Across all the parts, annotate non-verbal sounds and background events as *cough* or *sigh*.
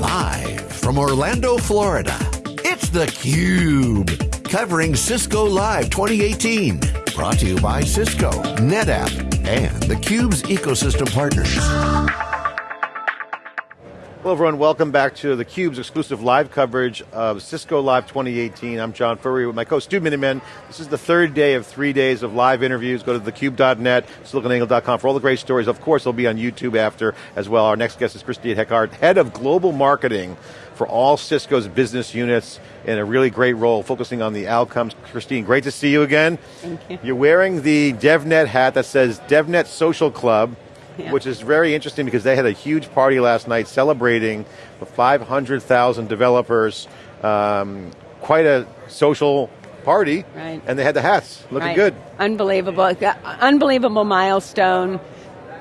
Live from Orlando, Florida, it's theCUBE. Covering Cisco Live 2018. Brought to you by Cisco, NetApp, and theCUBE's ecosystem partners. Hello everyone, welcome back to theCUBE's exclusive live coverage of Cisco Live 2018. I'm John Furrier with my co-host Stu Miniman. This is the third day of three days of live interviews. Go to thecube.net, siliconangle.com for all the great stories. Of course, they'll be on YouTube after as well. Our next guest is Christine Heckart, Head of Global Marketing for all Cisco's business units in a really great role, focusing on the outcomes. Christine, great to see you again. Thank you. You're wearing the DevNet hat that says DevNet Social Club *laughs* yeah. which is very interesting because they had a huge party last night celebrating the 500,000 developers. Um, quite a social party, right. and they had the hats, looking right. good. Unbelievable, unbelievable milestone.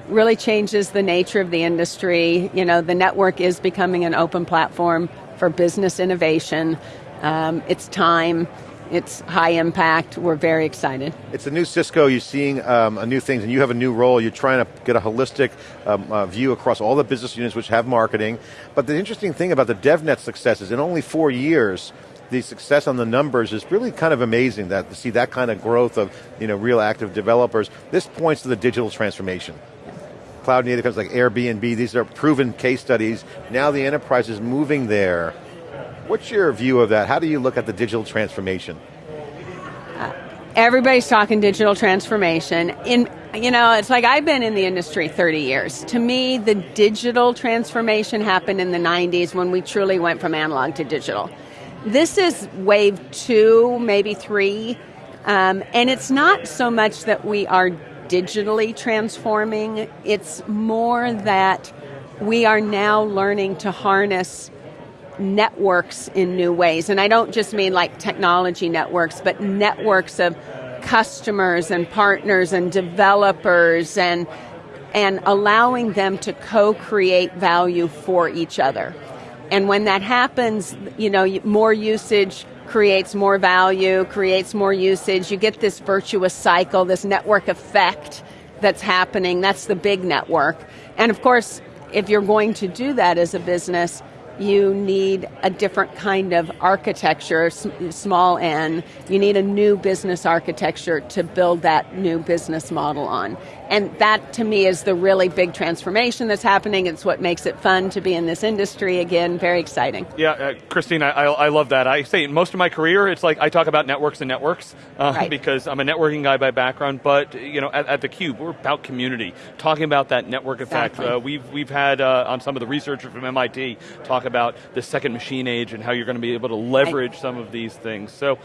Really changes the nature of the industry. You know, the network is becoming an open platform for business innovation. Um, it's time it's high impact. We're very excited. It's a new Cisco. You're seeing um, new things, and you have a new role. You're trying to get a holistic um, uh, view across all the business units which have marketing. But the interesting thing about the DevNet success is in only four years, the success on the numbers is really kind of amazing that to see that kind of growth of you know real active developers. This points to the digital transformation. Cloud native companies like Airbnb, these are proven case studies. Now the enterprise is moving there What's your view of that? How do you look at the digital transformation? Uh, everybody's talking digital transformation. In you know, it's like I've been in the industry 30 years. To me, the digital transformation happened in the 90s when we truly went from analog to digital. This is wave two, maybe three, um, and it's not so much that we are digitally transforming, it's more that we are now learning to harness networks in new ways. And I don't just mean like technology networks, but networks of customers and partners and developers and and allowing them to co-create value for each other. And when that happens, you know, more usage creates more value, creates more usage. You get this virtuous cycle, this network effect that's happening. That's the big network. And of course, if you're going to do that as a business, you need a different kind of architecture, small n. You need a new business architecture to build that new business model on. And that to me is the really big transformation that's happening. It's what makes it fun to be in this industry again, very exciting. Yeah, uh, Christine, I, I, love that. I say most of my career, it's like I talk about networks and networks uh, right. *laughs* because I'm a networking guy by background, but you know, at, at theCUBE, we're about community, talking about that network exactly. effect. Uh, we've, we've had uh, on some of the researchers from MIT talk about the second machine age and how you're going to be able to leverage right. some of these things. So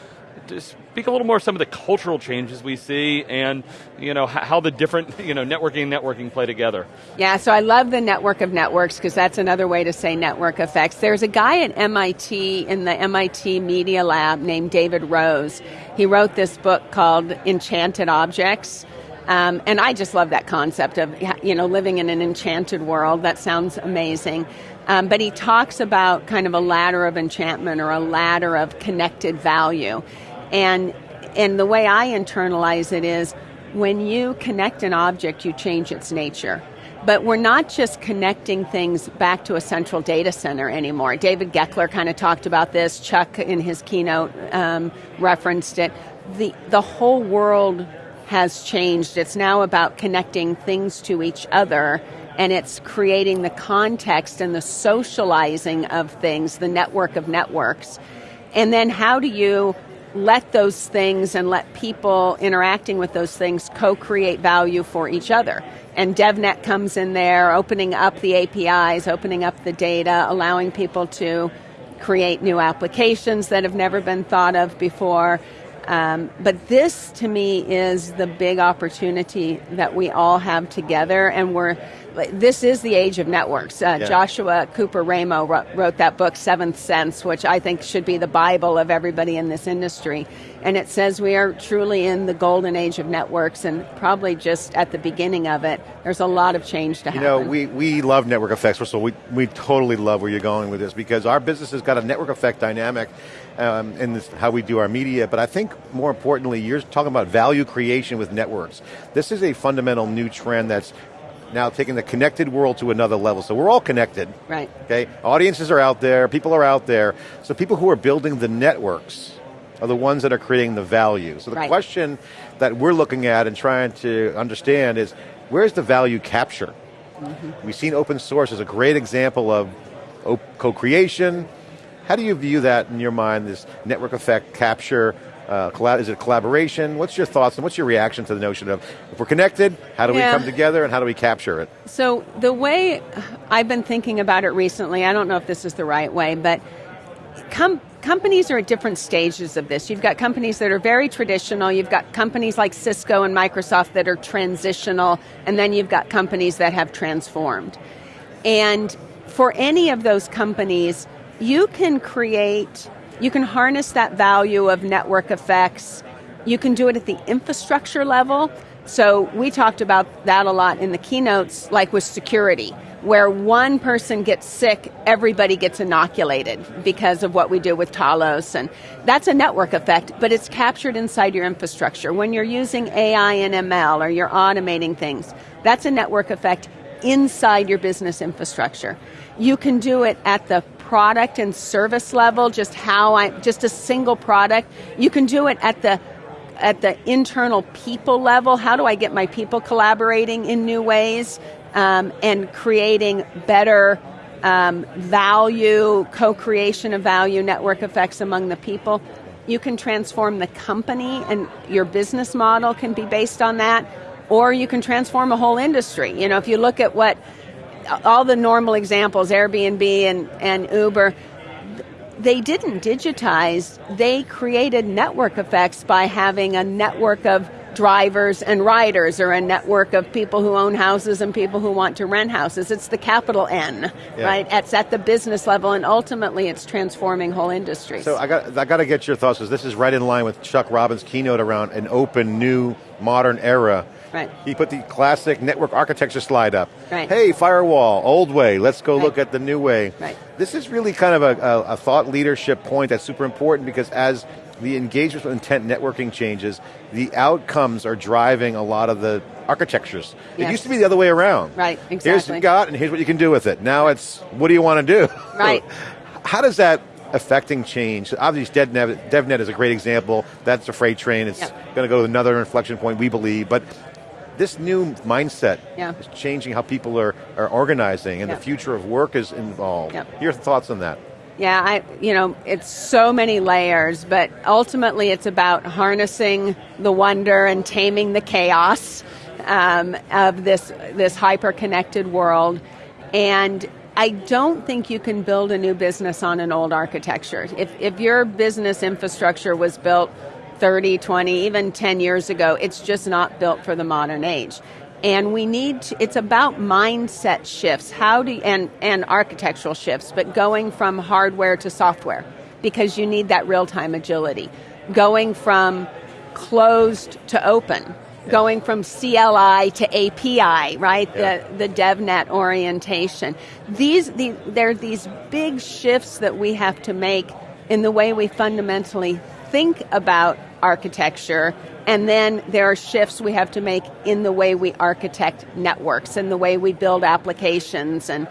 speak a little more some of the cultural changes we see and you know how the different *laughs* you know networking and networking play together. Yeah, so I love the network of networks because that's another way to say network effects. There's a guy at MIT in the MIT Media Lab named David Rose. He wrote this book called Enchanted Objects. Um, and I just love that concept of you know living in an enchanted world. That sounds amazing. Um, but he talks about kind of a ladder of enchantment or a ladder of connected value. And, and the way I internalize it is when you connect an object, you change its nature. But we're not just connecting things back to a central data center anymore. David Goeckeler kind of talked about this. Chuck, in his keynote, um, referenced it. The, the whole world has changed. It's now about connecting things to each other and it's creating the context and the socializing of things, the network of networks. And then how do you let those things and let people interacting with those things co-create value for each other? And DevNet comes in there, opening up the APIs, opening up the data, allowing people to create new applications that have never been thought of before. Um, but this, to me, is the big opportunity that we all have together, and we're this is the age of networks. Uh, yeah. Joshua Cooper Ramo wrote, wrote, that book, Seventh Sense, which I think should be the Bible of everybody in this industry. And it says we are truly in the golden age of networks and probably just at the beginning of it. There's a lot of change to you happen. You know, we, we love network effects. First of all, we, we totally love where you're going with this because our business has got a network effect dynamic um, in this, how we do our media, but I think more importantly, you're talking about value creation with networks. This is a fundamental new trend that's now taking the connected world to another level. So we're all connected. Right. Okay, audiences are out there, people are out there. So people who are building the networks are the ones that are creating the value. So the right. question that we're looking at and trying to understand is, where's the value capture? Mm -hmm. We've seen open source as a great example of co-creation. How do you view that in your mind, this network effect capture, uh, is it collaboration? What's your thoughts and what's your reaction to the notion of if we're connected, how do yeah. we come together and how do we capture it? So the way I've been thinking about it recently, I don't know if this is the right way, but com companies are at different stages of this. You've got companies that are very traditional, you've got companies like Cisco and Microsoft that are transitional, and then you've got companies that have transformed. And for any of those companies, you can create you can harness that value of network effects. You can do it at the infrastructure level. So we talked about that a lot in the keynotes, like with security, where one person gets sick, everybody gets inoculated because of what we do with Talos. And that's a network effect, but it's captured inside your infrastructure. When you're using AI and ML or you're automating things, that's a network effect inside your business infrastructure. You can do it at the product and service level, just how I, just a single product. You can do it at the at the internal people level. How do I get my people collaborating in new ways um, and creating better um, value, co-creation of value, network effects among the people? You can transform the company, and your business model can be based on that. Or you can transform a whole industry. You know, if you look at what all the normal examples, Airbnb and, and Uber, they didn't digitize, they created network effects by having a network of drivers and riders or a network of people who own houses and people who want to rent houses. It's the capital N, yeah. right? It's at the business level and ultimately it's transforming whole industries. So I got, I got to get your thoughts because this is right in line with Chuck Robbins' keynote around an open, new, modern era Right. He put the classic network architecture slide up. Right. Hey, firewall, old way, let's go right. look at the new way. Right. This is really kind of a, a, a thought leadership point that's super important because as the engagement with intent networking changes, the outcomes are driving a lot of the architectures. Yes. It used to be the other way around. Right, exactly. Here's what you got and here's what you can do with it. Now it's, what do you want to do? *laughs* Right. How does that affecting change? Obviously DevNet, DevNet is a great example. That's a freight train. It's yep. going to go to another inflection point, we believe. But this new mindset yeah. is changing how people are, are organizing and yeah. the future of work is involved. Yeah. Your thoughts on that? Yeah, I, you know, it's so many layers, but ultimately it's about harnessing the wonder and taming the chaos um, of this, this hyper-connected world. And I don't think you can build a new business on an old architecture. If, if your business infrastructure was built 30, 20, even 10 years ago. It's just not built for the modern age. And we need, to, it's about mindset shifts, how do, and, and architectural shifts, but going from hardware to software, because you need that real-time agility. Going from closed to open, going from CLI to API, right? Yeah. The, the DevNet orientation. These, the, there are these big shifts that we have to make in the way we fundamentally think about architecture, and then there are shifts we have to make in the way we architect networks and the way we build applications, and,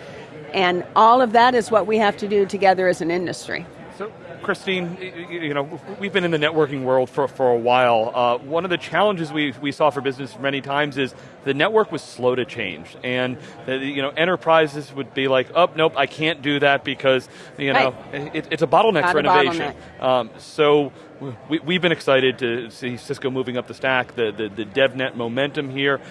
and all of that is what we have to do together as an industry. So, Christine, you know, we've been in the networking world for, for a while. Uh, one of the challenges we, we saw for business many times is the network was slow to change. And, the, you know, enterprises would be like, oh, nope, I can't do that because, you know, right. it, it's a bottleneck Not for innovation. Bottleneck. Um, so, we, have been excited to see Cisco moving up the stack, the, the, the DevNet momentum here.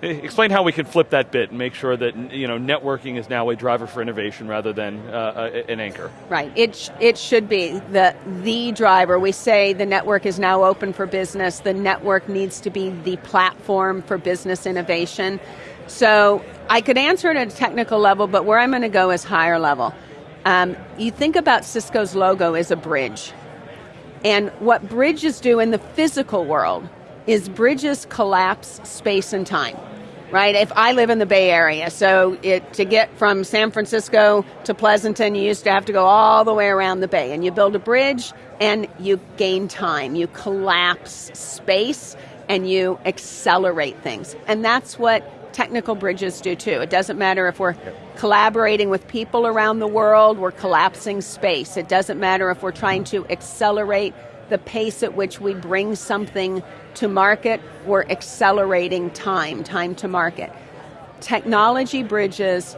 Explain how we can flip that bit and make sure that you know networking is now a driver for innovation rather than uh, an anchor. Right. It sh it should be the the driver. We say the network is now open for business. The network needs to be the platform for business innovation. So I could answer it at a technical level, but where I'm going to go is higher level. Um, you think about Cisco's logo as a bridge. And what bridges do in the physical world is bridges collapse space and time. Right? If I live in the Bay Area, so it, to get from San Francisco to Pleasanton, you used to have to go all the way around the bay. And you build a bridge and you gain time. You collapse space and you accelerate things. And that's what technical bridges do too. It doesn't matter if we're collaborating with people around the world, we're collapsing space. It doesn't matter if we're trying to accelerate the pace at which we bring something to market, we're accelerating time, time to market. Technology bridges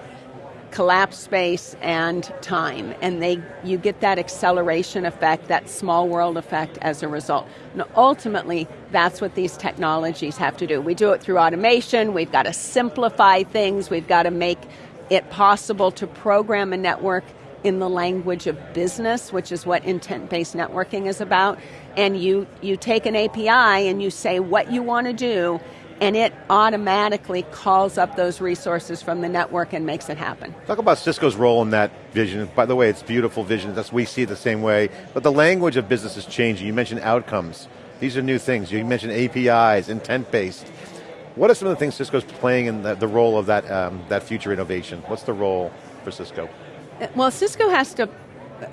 collapse space and time. And they you get that acceleration effect that small world effect as a result. And ultimately that's what these technologies have to do. We do it through automation. We've got to simplify things. We've got to make it possible to program a network in the language of business which is what intent-based networking is about. And you you take an API and you say what you want to do and it automatically calls up those resources from the network and makes it happen. Talk about Cisco's role in that vision. By the way, it's beautiful vision, That's, we see it the same way, but the language of business is changing. You mentioned outcomes. These are new things. You mentioned APIs, intent-based. What are some of the things Cisco's playing in the, the role of that, um, that future innovation? What's the role for Cisco? Well, Cisco has to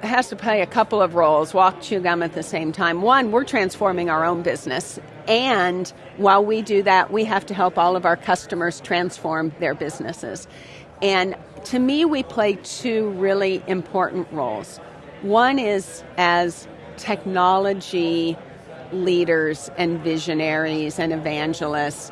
has to play a couple of roles, walk, chew gum at the same time. One, we're transforming our own business. And while we do that, we have to help all of our customers transform their businesses. And to me, we play two really important roles. One is as technology leaders and visionaries and evangelists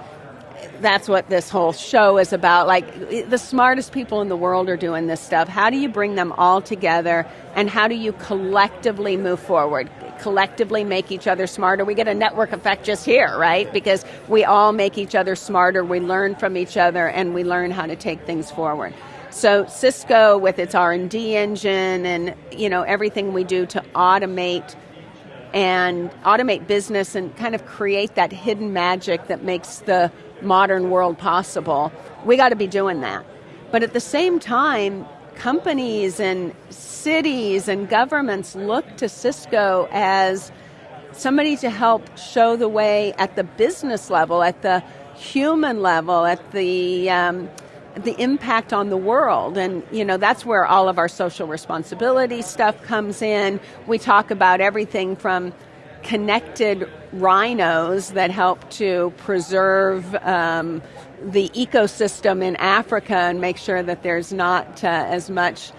that's what this whole show is about. Like, the smartest people in the world are doing this stuff. How do you bring them all together and how do you collectively move forward? Collectively make each other smarter. We get a network effect just here, right? Because we all make each other smarter, we learn from each other, and we learn how to take things forward. So Cisco, with its R&D engine and you know everything we do to automate and automate business and kind of create that hidden magic that makes the modern world possible. We got to be doing that. But at the same time, companies and cities and governments look to Cisco as somebody to help show the way at the business level, at the human level, at the um, the impact on the world. And, you know, that's where all of our social responsibility stuff comes in. We talk about everything from connected rhinos that help to preserve um, the ecosystem in Africa and make sure that there's not uh, as much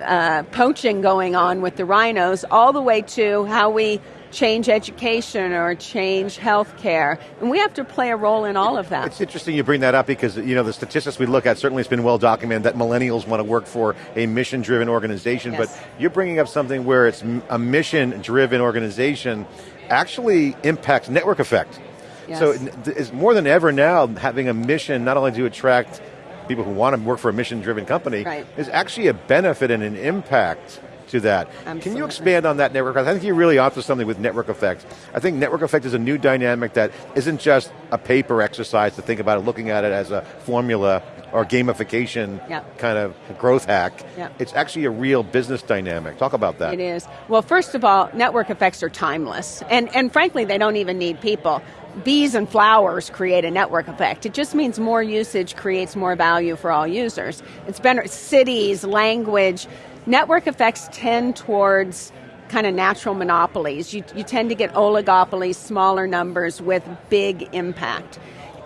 uh, poaching going on with the rhinos, all the way to how we change education or change healthcare. And we have to play a role in all of that. It's interesting you bring that up because you know the statistics we look at, certainly it's been well documented that millennials want to work for a mission-driven organization, yes. but you're bringing up something where it's a mission-driven organization actually impacts network effect. Yes. So it's more than ever now having a mission not only to attract people who want to work for a mission-driven company, right. is actually a benefit and an impact to that. Absolutely. Can you expand on that network effect? I think you're really onto something with network effect. I think network effect is a new dynamic that isn't just a paper exercise to think about it, looking at it as a formula or gamification yep. kind of growth hack. Yep. It's actually a real business dynamic. Talk about that. It is. Well, first of all, network effects are timeless. And, and frankly, they don't even need people bees and flowers create a network effect. It just means more usage creates more value for all users. It's better cities, language, Network effects tend towards kind of natural monopolies. You, you tend to get oligopolies, smaller numbers with big impact.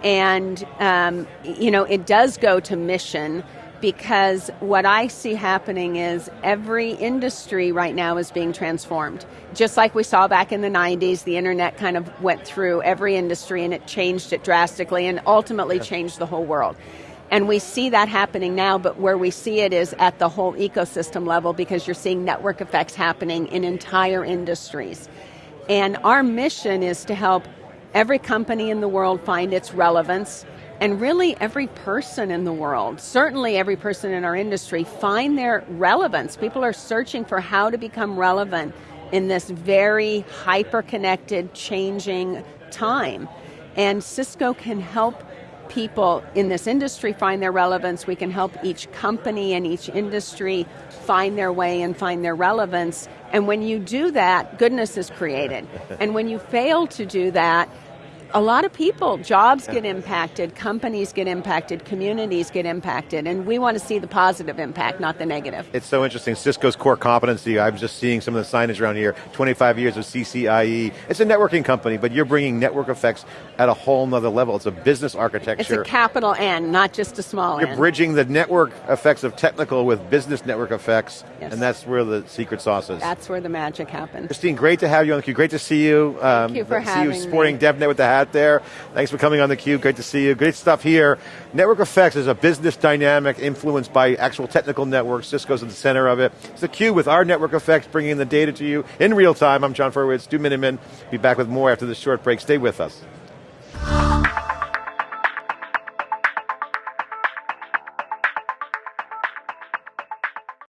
And, um, you know, it does go to mission because what I see happening is every industry right now is being transformed. Just like we saw back in the 90s, the internet kind of went through every industry and it changed it drastically and ultimately changed the whole world. And we see that happening now, but where we see it is at the whole ecosystem level because you're seeing network effects happening in entire industries. And our mission is to help every company in the world find its relevance and really every person in the world, certainly every person in our industry, find their relevance. People are searching for how to become relevant in this very hyper connected, changing time. And Cisco can help people in this industry find their relevance, we can help each company and each industry find their way and find their relevance. And when you do that, goodness is created. and when you fail to do that, a lot of people, jobs get impacted, companies get impacted, communities get impacted, and we want to see the positive impact, not the negative. It's so interesting. Cisco's core competency, I'm just seeing some of the signage around here, 25 years of CCIE. It's a networking company, but you're bringing network effects at a whole nother level. It's a business architecture. It's a capital N, not just a small You're n. bridging the network effects of technical with business network effects, Yes. and that's where the secret sauce is. That's where the magic happens. Christine, great to have you on theCUBE. Great to see you. Um, you for see having you me. sporting DevNet with the hat there. Thanks for coming on theCUBE. Great to see you. Great stuff here. Network effects is a business dynamic influenced by actual technical networks. Cisco's at the center of it. It's theCUBE with our network effects, bringing the data to you in real time. I'm John Furrier, Stu Miniman. Be back with more after this short break. Stay with us.